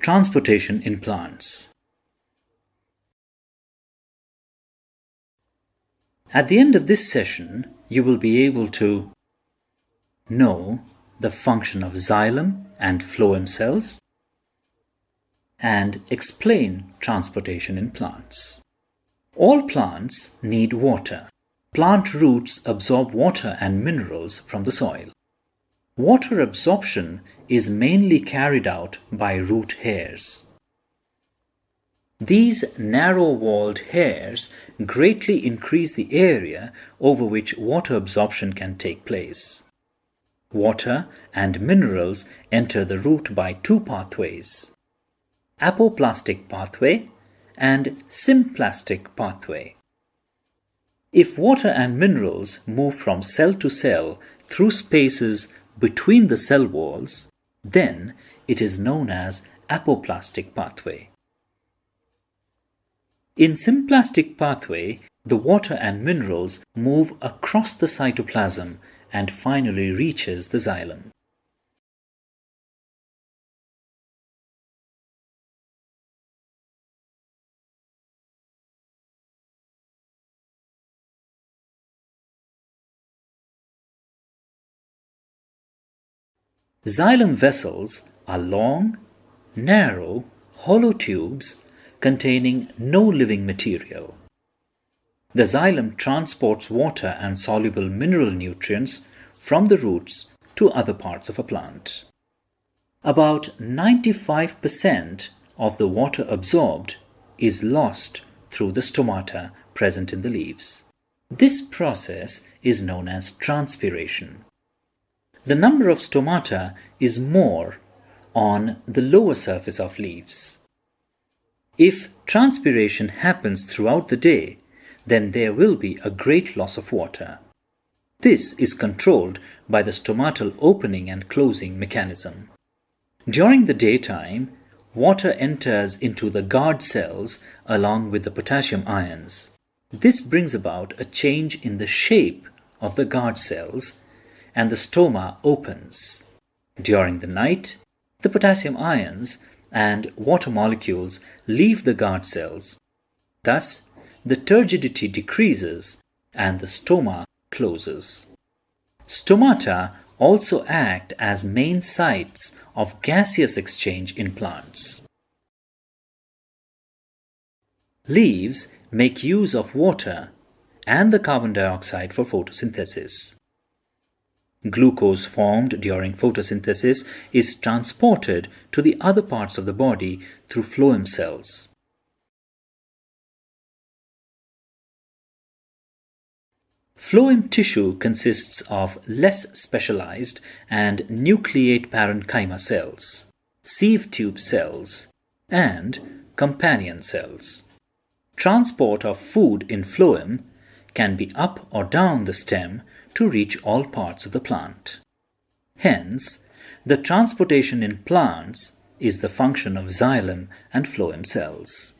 Transportation in plants. At the end of this session, you will be able to know the function of xylem and phloem cells and explain transportation in plants. All plants need water. Plant roots absorb water and minerals from the soil. Water absorption is mainly carried out by root hairs. These narrow-walled hairs greatly increase the area over which water absorption can take place. Water and minerals enter the root by two pathways, apoplastic pathway and symplastic pathway. If water and minerals move from cell to cell through spaces between the cell walls, then it is known as apoplastic pathway. In symplastic pathway, the water and minerals move across the cytoplasm and finally reaches the xylem. Xylem vessels are long, narrow, hollow tubes containing no living material. The xylem transports water and soluble mineral nutrients from the roots to other parts of a plant. About 95% of the water absorbed is lost through the stomata present in the leaves. This process is known as transpiration. The number of stomata is more on the lower surface of leaves. If transpiration happens throughout the day, then there will be a great loss of water. This is controlled by the stomatal opening and closing mechanism. During the daytime, water enters into the guard cells along with the potassium ions. This brings about a change in the shape of the guard cells and the stoma opens. During the night, the potassium ions and water molecules leave the guard cells. Thus, the turgidity decreases and the stoma closes. Stomata also act as main sites of gaseous exchange in plants. Leaves make use of water and the carbon dioxide for photosynthesis. Glucose formed during photosynthesis is transported to the other parts of the body through phloem cells. Phloem tissue consists of less specialized and nucleate parenchyma cells, sieve tube cells, and companion cells. Transport of food in phloem can be up or down the stem to reach all parts of the plant. Hence, the transportation in plants is the function of xylem and phloem cells.